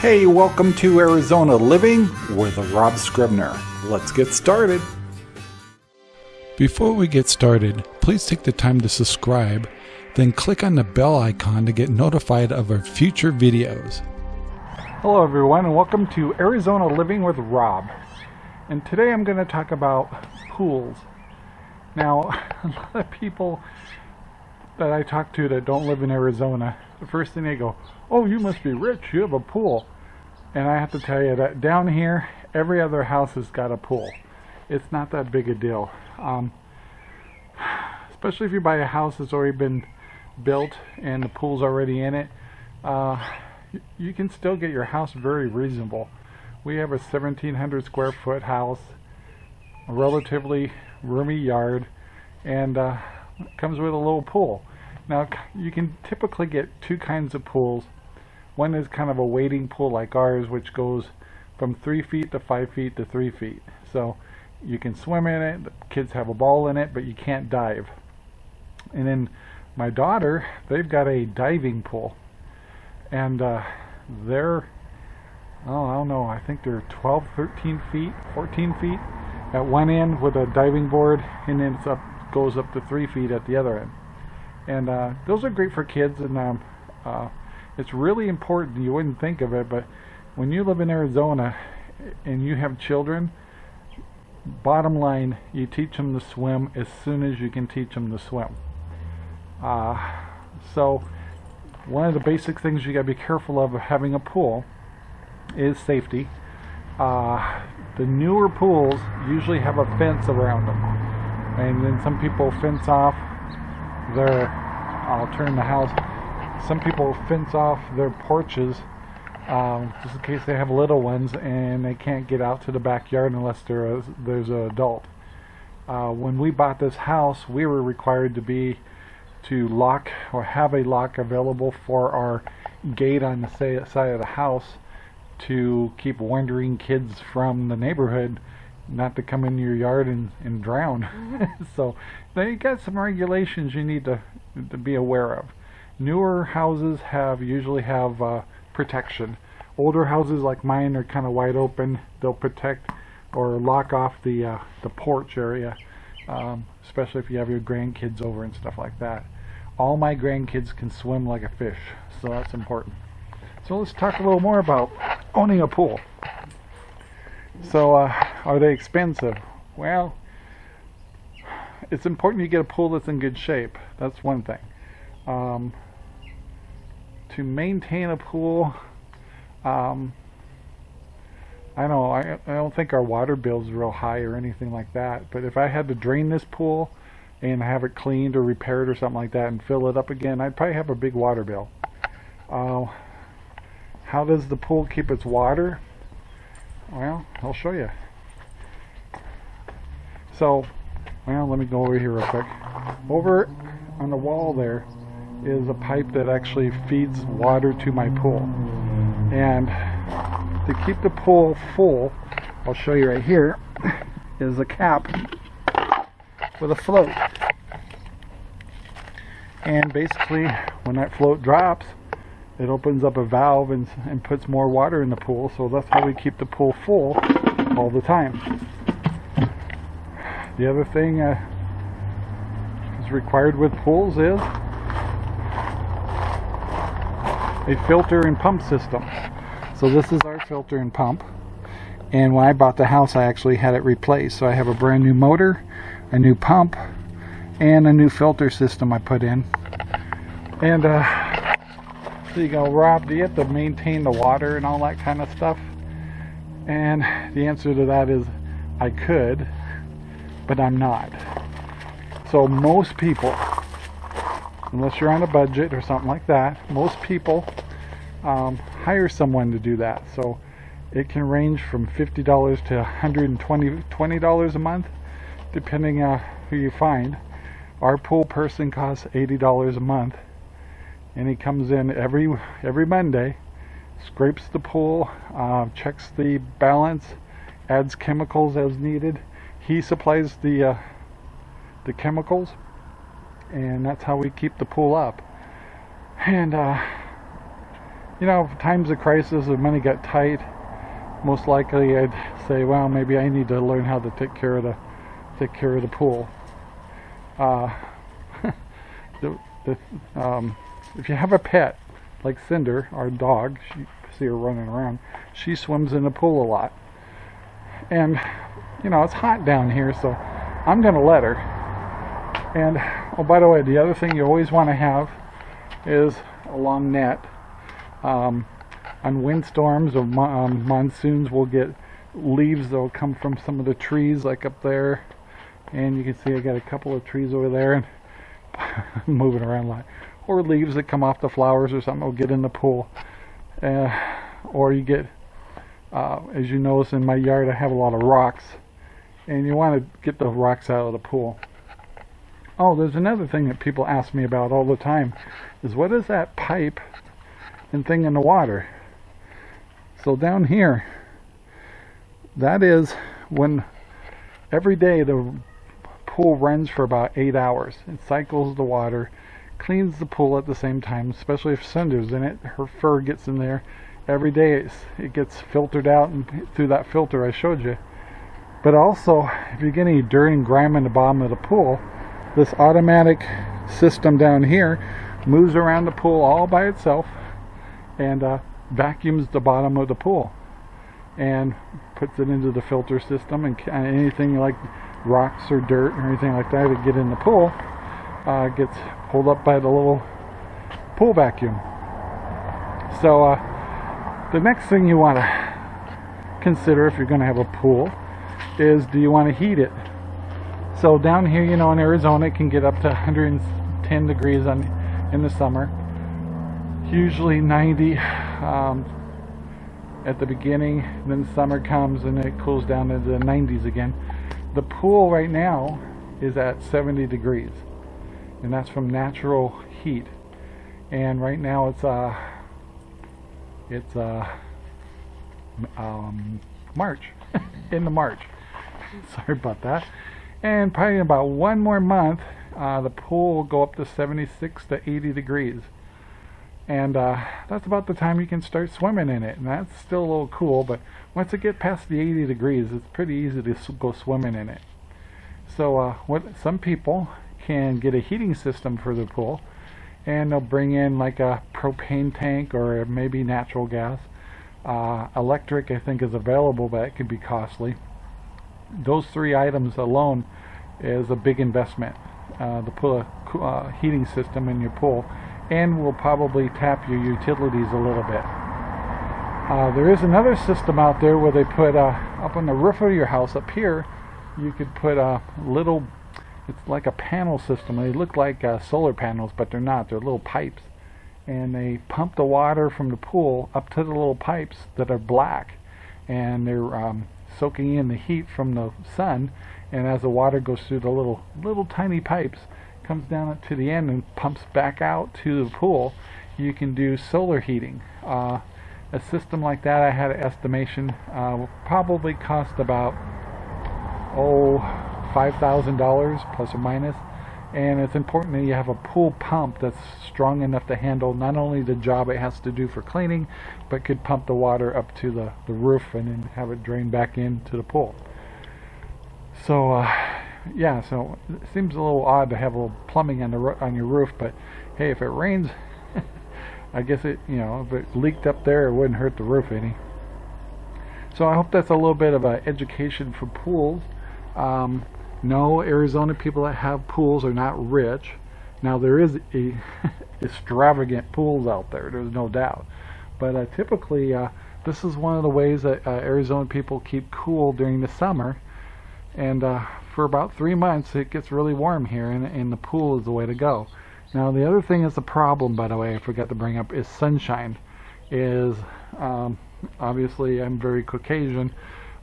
Hey, welcome to Arizona Living with Rob Scribner. Let's get started. Before we get started, please take the time to subscribe, then click on the bell icon to get notified of our future videos. Hello everyone and welcome to Arizona Living with Rob. And today I'm going to talk about pools. Now, a lot of people that I talk to that don't live in Arizona, the first thing they go, oh, you must be rich, you have a pool. And I have to tell you that down here, every other house has got a pool. It's not that big a deal. Um, especially if you buy a house that's already been built and the pool's already in it, uh, you can still get your house very reasonable. We have a 1700 square foot house, a relatively roomy yard, and uh, comes with a little pool. Now you can typically get two kinds of pools. One is kind of a wading pool like ours which goes from 3 feet to 5 feet to 3 feet. So you can swim in it, the kids have a ball in it, but you can't dive. And then my daughter, they've got a diving pool. And uh, they're, oh, I don't know, I think they're 12, 13 feet, 14 feet at one end with a diving board, and then it's up goes up to three feet at the other end. And uh, those are great for kids, and um, uh, it's really important. You wouldn't think of it, but when you live in Arizona and you have children, bottom line, you teach them to swim as soon as you can teach them to swim. Uh, so one of the basic things you got to be careful of having a pool is safety. Uh, the newer pools usually have a fence around them and then some people fence off their I'll turn the house some people fence off their porches um, just in case they have little ones and they can't get out to the backyard unless a, there's an adult. Uh, when we bought this house we were required to be to lock or have a lock available for our gate on the side of the house to keep wandering kids from the neighborhood not to come in your yard and, and drown. so they got some regulations you need to to be aware of. Newer houses have usually have uh, protection. Older houses like mine are kind of wide open. They'll protect or lock off the uh, the porch area, um, especially if you have your grandkids over and stuff like that. All my grandkids can swim like a fish, so that's important. So let's talk a little more about owning a pool. So, uh, are they expensive? Well, it's important you get a pool that's in good shape. That's one thing. Um, to maintain a pool, um, I don't know, I, I don't think our water bill's real high or anything like that. But if I had to drain this pool and have it cleaned or repaired or something like that and fill it up again, I'd probably have a big water bill. Uh, how does the pool keep its water? Well, I'll show you. So, well, let me go over here real quick. Over on the wall there is a pipe that actually feeds water to my pool. And to keep the pool full, I'll show you right here, is a cap with a float. And basically, when that float drops, it opens up a valve and, and puts more water in the pool so that's how we keep the pool full all the time. The other thing uh, is required with pools is a filter and pump system. So this is our filter and pump. And when I bought the house I actually had it replaced. So I have a brand new motor a new pump and a new filter system I put in. And uh, you go, Rob, do you have to maintain the water and all that kind of stuff? And the answer to that is I could, but I'm not. So most people, unless you're on a budget or something like that, most people um, hire someone to do that. So it can range from $50 to $120 $20 a month, depending on who you find. Our pool person costs $80 a month and he comes in every every Monday scrapes the pool uh, checks the balance adds chemicals as needed. He supplies the uh, the chemicals and that's how we keep the pool up. And uh, you know, times of crisis, if money got tight, most likely I'd say, well, maybe I need to learn how to take care of the take care of the pool. Uh, the, the, um, if you have a pet like Cinder, our dog, she see her running around. She swims in the pool a lot, and you know it's hot down here, so I'm gonna let her. And oh, by the way, the other thing you always want to have is a long net. Um, on windstorms or mo um, monsoons, we'll get leaves that will come from some of the trees, like up there. And you can see I got a couple of trees over there and moving around a lot. Or leaves that come off the flowers or something will get in the pool. Uh, or you get, uh, as you notice in my yard, I have a lot of rocks. And you want to get the rocks out of the pool. Oh, there's another thing that people ask me about all the time, is what is that pipe and thing in the water? So down here, that is when every day the pool runs for about eight hours. It cycles the water, cleans the pool at the same time, especially if Cinder's in it. Her fur gets in there. Every day it gets filtered out and through that filter I showed you. But also, if you get any dirt and grime in the bottom of the pool, this automatic system down here moves around the pool all by itself and uh, vacuums the bottom of the pool and puts it into the filter system and anything like rocks or dirt or anything like that that get in the pool uh, gets pulled up by the little pool vacuum. So uh, the next thing you want to consider if you're going to have a pool is do you want to heat it so down here, you know, in Arizona, it can get up to 110 degrees on, in the summer. Usually 90 um, at the beginning, then summer comes and it cools down to the 90s again. The pool right now is at 70 degrees, and that's from natural heat. And right now it's uh, it's uh, um, March, in the March. Sorry about that and probably in about one more month uh, the pool will go up to 76 to 80 degrees and uh, that's about the time you can start swimming in it and that's still a little cool but once it gets past the 80 degrees it's pretty easy to go swimming in it so uh, what some people can get a heating system for the pool and they'll bring in like a propane tank or maybe natural gas. Uh, electric I think is available but it can be costly. Those three items alone is a big investment. Uh, put a uh, heating system in your pool and will probably tap your utilities a little bit. Uh, there is another system out there where they put uh, up on the roof of your house up here you could put a little it's like a panel system. They look like uh, solar panels but they're not. They're little pipes. And they pump the water from the pool up to the little pipes that are black. And they're um, soaking in the heat from the sun. And as the water goes through the little little tiny pipes comes down to the end and pumps back out to the pool you can do solar heating. Uh, a system like that I had an estimation uh, will probably cost about oh five thousand dollars plus or minus. And it's important that you have a pool pump that's strong enough to handle not only the job it has to do for cleaning but could pump the water up to the, the roof and then have it drain back into the pool. So uh, yeah so it seems a little odd to have a little plumbing on the on your roof but hey if it rains I guess it you know if it leaked up there it wouldn't hurt the roof any. So I hope that's a little bit of an education for pools. Um, no, Arizona people that have pools are not rich. Now there is a extravagant pools out there. There's no doubt. But uh, typically, uh, this is one of the ways that uh, Arizona people keep cool during the summer. And uh, for about three months, it gets really warm here, and, and the pool is the way to go. Now the other thing that's a problem, by the way, I forgot to bring up, is sunshine. Is um, obviously I'm very Caucasian.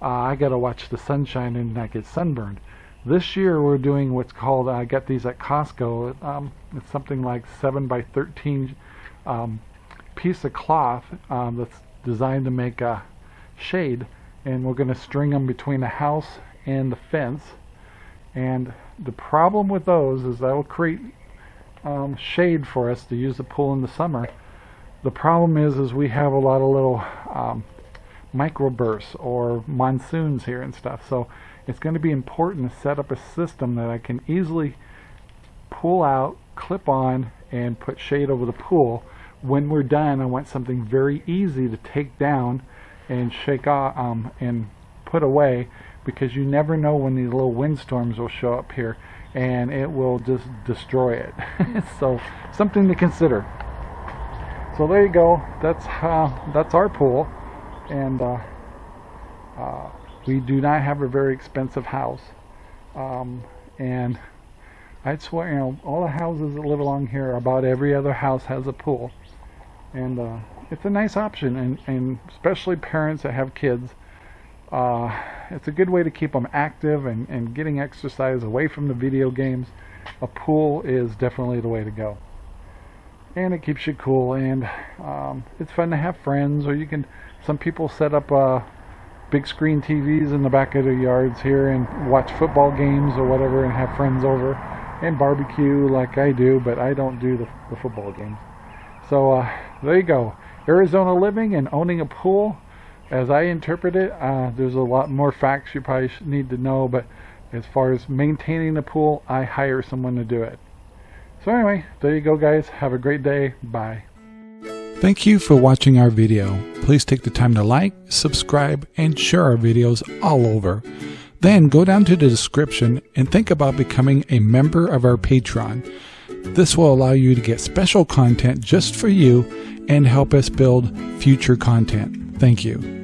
Uh, I got to watch the sunshine and not get sunburned. This year we're doing what's called, I got these at Costco, um, it's something like 7 by 13 um, piece of cloth um, that's designed to make a shade. And we're going to string them between the house and the fence. And the problem with those is that will create um, shade for us to use the pool in the summer. The problem is, is we have a lot of little um, microbursts or monsoons here and stuff. So it's going to be important to set up a system that I can easily pull out, clip on, and put shade over the pool. When we're done, I want something very easy to take down and shake off um, and put away because you never know when these little windstorms will show up here and it will just destroy it. so something to consider. So there you go. That's that's our pool, and uh, uh, we do not have a very expensive house. Um, and I'd swear, you know, all the houses that live along here, about every other house has a pool, and uh, it's a nice option, and, and especially parents that have kids. Uh, it's a good way to keep them active and, and getting exercise away from the video games. A pool is definitely the way to go. And it keeps you cool and um, it's fun to have friends or you can, some people set up uh, big screen TVs in the back of their yards here and watch football games or whatever and have friends over and barbecue like I do, but I don't do the, the football games. So uh, there you go. Arizona living and owning a pool as I interpret it, uh, there's a lot more facts you probably need to know, but as far as maintaining the pool, I hire someone to do it. So anyway, there you go guys. Have a great day. Bye. Thank you for watching our video. Please take the time to like, subscribe, and share our videos all over. Then go down to the description and think about becoming a member of our Patreon. This will allow you to get special content just for you and help us build future content. Thank you.